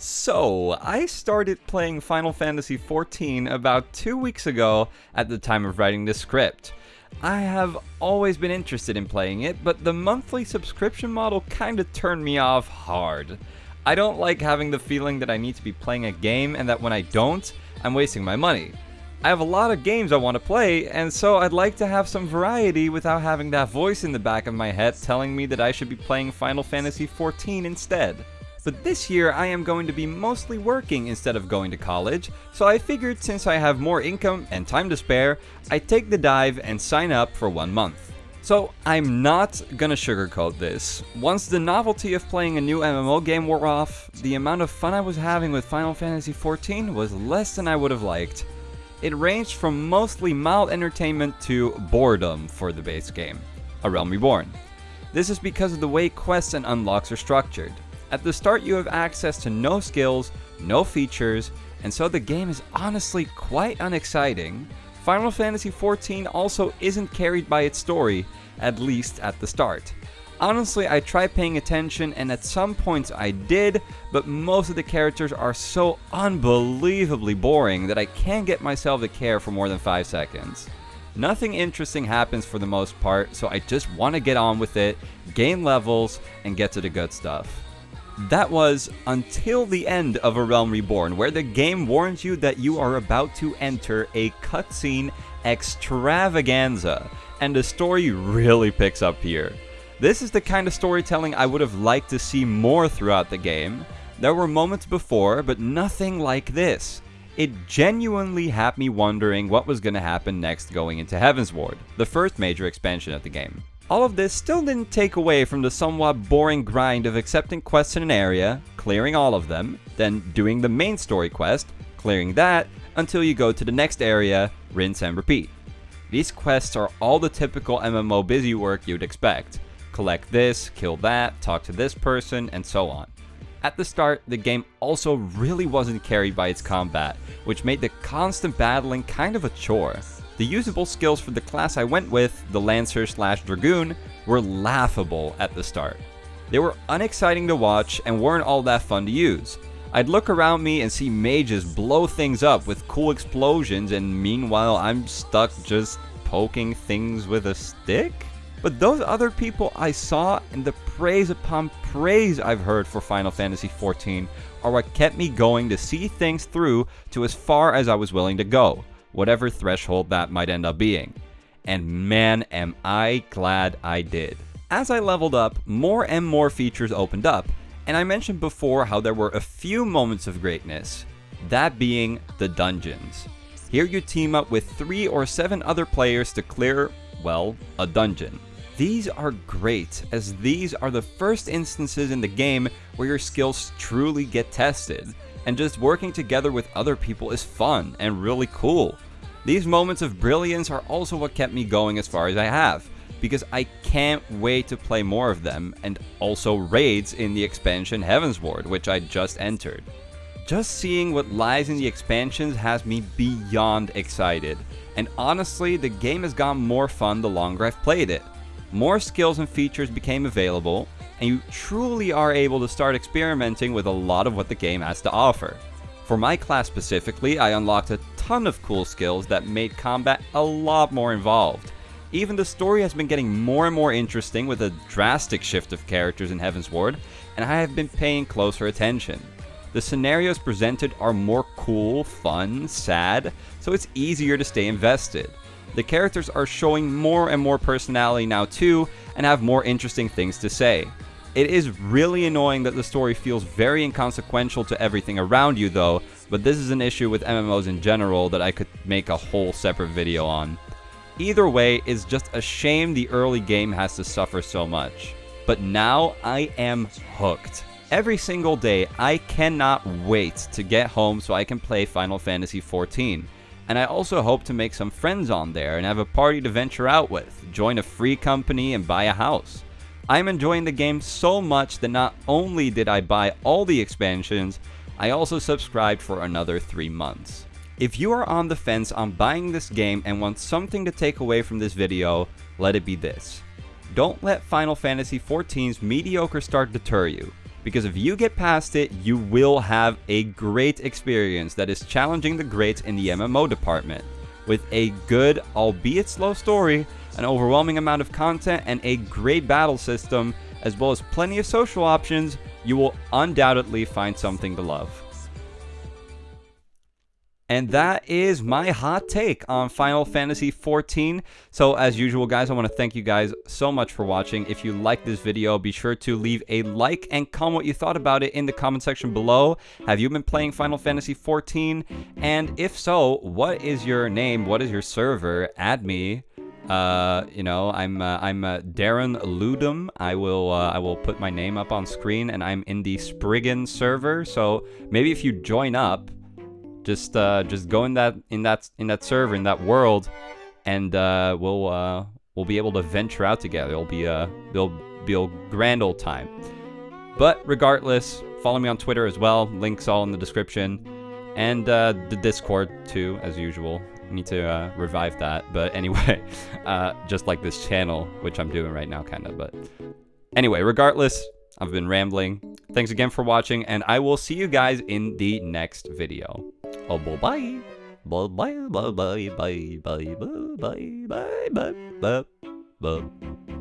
So, I started playing Final Fantasy XIV about two weeks ago at the time of writing this script. I have always been interested in playing it, but the monthly subscription model kinda turned me off hard. I don't like having the feeling that I need to be playing a game and that when I don't, I'm wasting my money. I have a lot of games I want to play, and so I'd like to have some variety without having that voice in the back of my head telling me that I should be playing Final Fantasy XIV instead. But this year I am going to be mostly working instead of going to college, so I figured since I have more income and time to spare, I'd take the dive and sign up for one month. So I'm not gonna sugarcoat this. Once the novelty of playing a new MMO game wore off, the amount of fun I was having with Final Fantasy XIV was less than I would have liked. It ranged from mostly mild entertainment to boredom for the base game, A Realm Reborn. This is because of the way quests and unlocks are structured. At the start you have access to no skills, no features, and so the game is honestly quite unexciting. Final Fantasy XIV also isn't carried by its story, at least at the start. Honestly, I tried paying attention and at some points I did, but most of the characters are so unbelievably boring that I can't get myself to care for more than 5 seconds. Nothing interesting happens for the most part, so I just want to get on with it, gain levels, and get to the good stuff. That was until the end of A Realm Reborn, where the game warns you that you are about to enter a cutscene extravaganza, and the story really picks up here. This is the kind of storytelling I would have liked to see more throughout the game. There were moments before, but nothing like this. It genuinely had me wondering what was going to happen next going into Heavensward, the first major expansion of the game. All of this still didn't take away from the somewhat boring grind of accepting quests in an area, clearing all of them, then doing the main story quest, clearing that, until you go to the next area, rinse and repeat. These quests are all the typical MMO busy work you'd expect. Collect this, kill that, talk to this person, and so on. At the start, the game also really wasn't carried by its combat, which made the constant battling kind of a chore. The usable skills for the class I went with, the Lancer slash Dragoon, were laughable at the start. They were unexciting to watch and weren't all that fun to use. I'd look around me and see mages blow things up with cool explosions and meanwhile I'm stuck just poking things with a stick? But those other people I saw and the praise upon praise I've heard for Final Fantasy XIV are what kept me going to see things through to as far as I was willing to go whatever threshold that might end up being. And man, am I glad I did. As I leveled up, more and more features opened up, and I mentioned before how there were a few moments of greatness, that being the dungeons. Here you team up with 3 or 7 other players to clear, well, a dungeon. These are great, as these are the first instances in the game where your skills truly get tested and just working together with other people is fun and really cool. These moments of brilliance are also what kept me going as far as I have, because I can't wait to play more of them, and also raids in the expansion Heavensward, which I just entered. Just seeing what lies in the expansions has me beyond excited, and honestly, the game has gotten more fun the longer I've played it. More skills and features became available, and you truly are able to start experimenting with a lot of what the game has to offer. For my class specifically, I unlocked a ton of cool skills that made combat a lot more involved. Even the story has been getting more and more interesting with a drastic shift of characters in Heavensward, and I have been paying closer attention. The scenarios presented are more cool, fun, sad, so it's easier to stay invested. The characters are showing more and more personality now too, and have more interesting things to say. It is really annoying that the story feels very inconsequential to everything around you though, but this is an issue with MMOs in general that I could make a whole separate video on. Either way, it's just a shame the early game has to suffer so much. But now I am hooked. Every single day, I cannot wait to get home so I can play Final Fantasy XIV. And I also hope to make some friends on there and have a party to venture out with, join a free company and buy a house. I'm enjoying the game so much that not only did I buy all the expansions, I also subscribed for another 3 months. If you are on the fence on buying this game and want something to take away from this video, let it be this. Don't let Final Fantasy XIV's mediocre start deter you, because if you get past it, you will have a great experience that is challenging the greats in the MMO department. With a good, albeit slow story, an overwhelming amount of content, and a great battle system, as well as plenty of social options, you will undoubtedly find something to love. And that is my hot take on Final Fantasy XIV. So as usual, guys, I want to thank you guys so much for watching. If you like this video, be sure to leave a like and comment what you thought about it in the comment section below. Have you been playing Final Fantasy XIV? And if so, what is your name? What is your server? Add me. Uh, you know, I'm uh, I'm uh, Darren Ludum. I will uh, I will put my name up on screen, and I'm in the Spriggan server. So maybe if you join up, just uh, just go in that in that in that server in that world, and uh, we'll uh, we'll be able to venture out together. It'll be a it'll be a grand old time. But regardless, follow me on Twitter as well. Links all in the description, and uh, the Discord too, as usual. need to uh, revive that. But anyway, uh, just like this channel, which I'm doing right now, kind of. But anyway, regardless, I've been rambling. Thanks again for watching, and I will see you guys in the next video. Oh, bye bye. Bye bye bye bye bye bye bye bye bye bye bye.